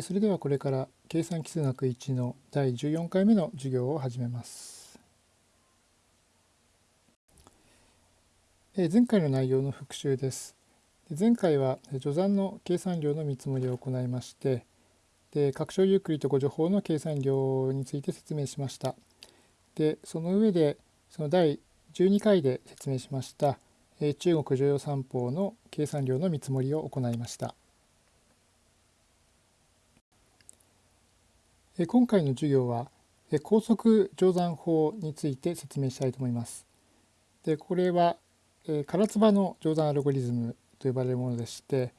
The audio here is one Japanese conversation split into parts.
それではこれから計算奇数学1の第14回目の授業を始めます。前回の内容の復習です。前回は序算の計算量の見積もりを行いましてで拡張ユークリッド誤助法の計算量について説明しました。でその上でその第12回で説明しました中国常用三法の計算量の見積もりを行いました。今回の授業は高速乗算法について説明したいと思います。でこれは唐津波の乗算アルゴリズムと呼ばれるものでして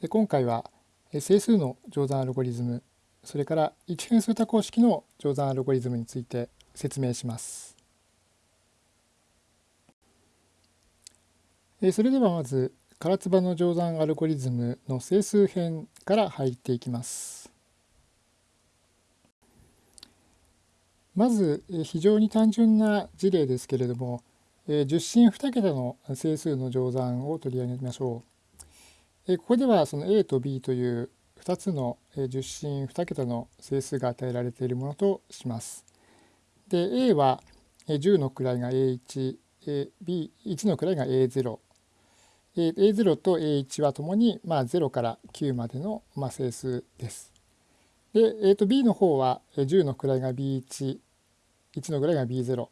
で今回は整数の乗算アルゴリズムそれから一変数多項式の乗算アルゴリズムについて説明します。それではまず唐津波の乗算アルゴリズムの整数編から入っていきます。まず非常に単純な事例ですけれども十進二桁の整数の乗算を取り上げましょう。ここではその a と b という2つの十進二桁の整数が与えられているものとします。で a は10の位が a1、b1 の位が a0。a0 と a1 はともにま0から9までのま整数です。で、えー、と b の方は10の位が b1、1の位が B0。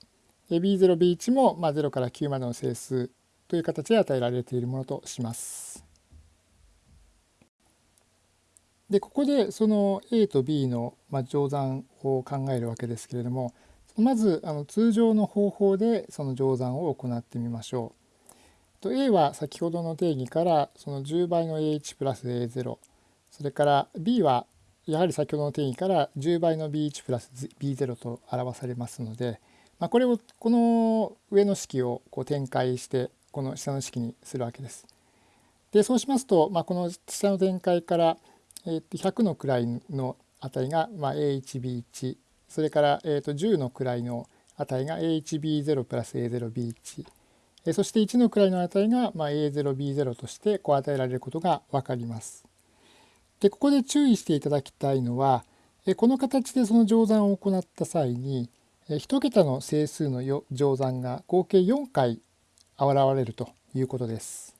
B0、B1 もまあ0から9までの整数という形で与えられているものとします。でここでその A と B のまあ乗算を考えるわけですけれどもまずあの通常の方法でその乗算を行ってみましょう。と A は先ほどの定義からその10倍の A1 プラス A0 それから B はやはり先ほどの定義から10倍の b1 プラス b0 と表されますので、まあ、これをこの上の式をこう展開してこの下の式にするわけです。でそうしますと、まあ、この下の展開から、えと100の位の値がまあ a1b1 それからえと10の位の値が a1b0 プラス a0b1 そして1の位の値がまあ a0b0 としてこう与えられることが分かります。でここで注意していただきたいのはこの形でその乗算を行った際に1桁の整数の乗算が合計4回現れるということです。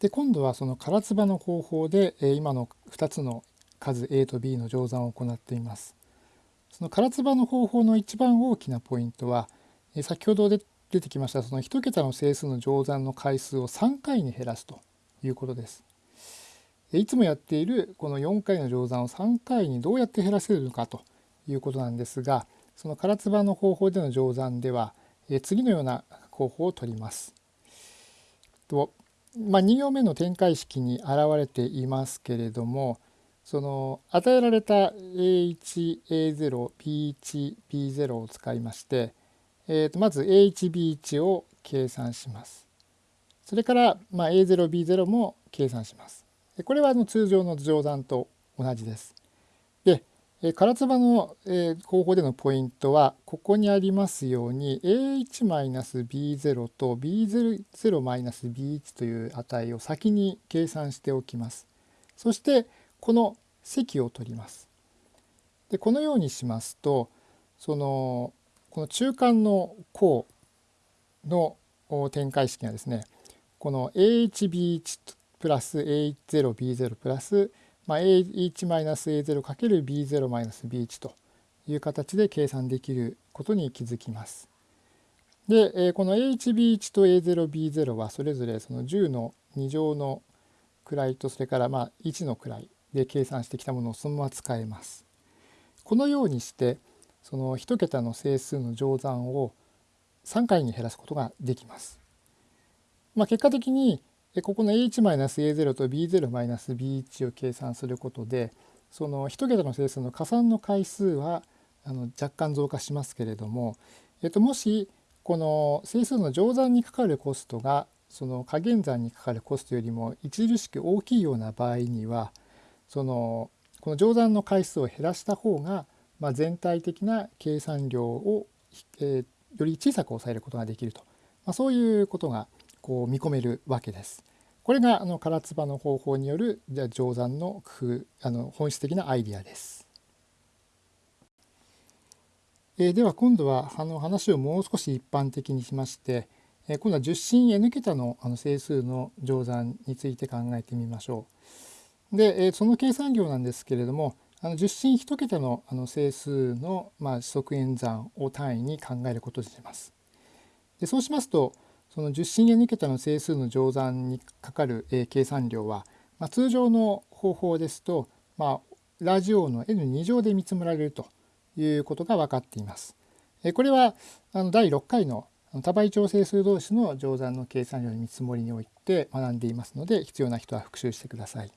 で今度はその唐津波の方法で今の2つの数 a と b の乗算を行っています。その唐津波の方法の一番大きなポイントは先ほど出てきましたその1桁の整数の乗算の回数を3回に減らすということです。いつもやっているこの4回の乗算を3回にどうやって減らせるのかということなんですがその唐津波の方法での乗算では次のような方法を取ります。とまあ、2行目の展開式に現れていますけれどもその与えられた A1A0B1B0 を使いまして、えー、とまず A1B1 を計算します。それから、まあ、A0B0 も計算します。これはあの通常の乗算と同じです。で唐津波の方法でのポイントはここにありますように a1-b0 と b0-b1 という値を先に計算しておきます。そしてこの積を取ります。でこのようにしますとそのこの中間の項の展開式がですねこの a1b1 プラス a0b0 プラス、まあ、a1-a0 かける b0-b1 という形で計算できることに気づきます。でこの a1b1 と a0b0 はそれぞれその10の2乗の位とそれからまあ1の位で計算してきたものをそのまま使えます。このようにしてその1桁の整数の乗算を3回に減らすことができます。まあ、結果的にでここの a1-a0 と b0-b1 を計算することでその1桁の整数の加算の回数はあの若干増加しますけれども、えっと、もしこの整数の乗算にかかるコストがその加減算にかかるコストよりも著しく大きいような場合にはそのこの乗算の回数を減らした方が、まあ、全体的な計算量を、えー、より小さく抑えることができると、まあ、そういうことがこう見込めるわけです。これがあの唐津の方法によるじゃ乗算の工夫あの本質的なアイディアです。えー、では今度はあの話をもう少し一般的にしまして、えー、今度は十進 n 桁のあの整数の乗算について考えてみましょう。で、えー、その計算量なんですけれどもあの十進一桁のあの整数の、まあ、指則演算を単位に考えることにします。でそうしますとその十進 n 桁の整数の乗算にかかる、えー、計算量は、まあ、通常の方法ですと、まあ、ラジオの n2 乗で見積もられるということが分かっています。これはあの第6回の多倍調整数同士の乗算の計算量の見積もりにおいて学んでいますので必要な人は復習してください。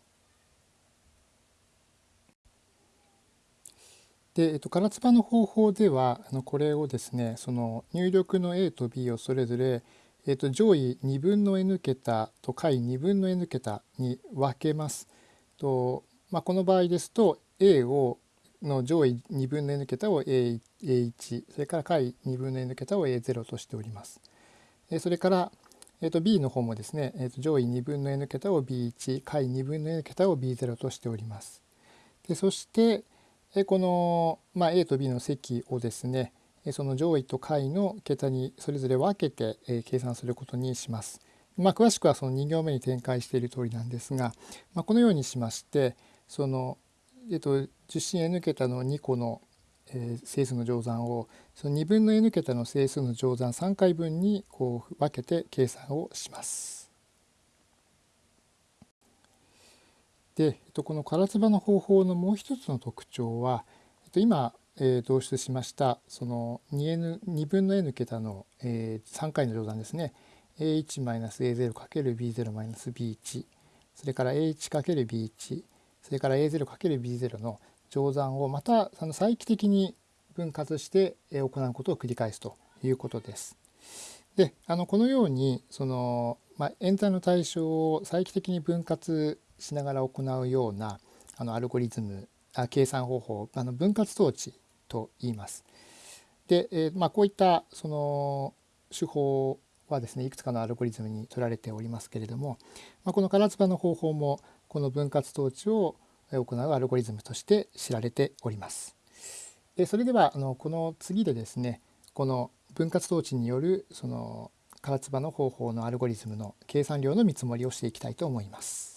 で、えっと、唐津波の方法ではあのこれをですねその入力の A と B をそれぞれ、えっと、上位2分の n 桁と下位2分の n 桁に分けます。とまあ、この場合ですと A をの上位2分の n 桁を A1 それから下位2分の n 桁を A0 としております。えそれから、えー、と B の方もですね、えー、と上位2分の n 桁を B1 下位2分の n 桁を B0 としております。でそしてえこの、まあ、A と B の積をですねその上位と下位の桁にそれぞれ分けて計算することにします。まあ、詳しくはその2行目に展開している通りなんですが、まあ、このようにしましてそのえっと、受信 n 桁の2個の、えー、整数の乗算をその2分の n 桁の整数の乗算3回分にこう分けて計算をします。で、えっと、この唐津波の方法のもう一つの特徴は、えっと、今、えー、導出しましたその 2, n 2分の n 桁の、えー、3回の乗算ですね。a1-a0×b0-b1 それから a1×b1 それから A0×B0 の乗算をまたその再帰的に分割して行うことを繰り返すということです。であのこのようにその、まあ、演算の対象を再帰的に分割しながら行うようなあのアルゴリズムあ計算方法あの分割統治と言います。で、えー、まあ、こういったその手法はですねいくつかのアルゴリズムに取られておりますけれども、まあ、この唐津波の方法もこの分割統治を行うアルゴリズムとして知られております。でそれではあのこの次でですねこの分割統治によるその唐津波の方法のアルゴリズムの計算量の見積もりをしていきたいと思います。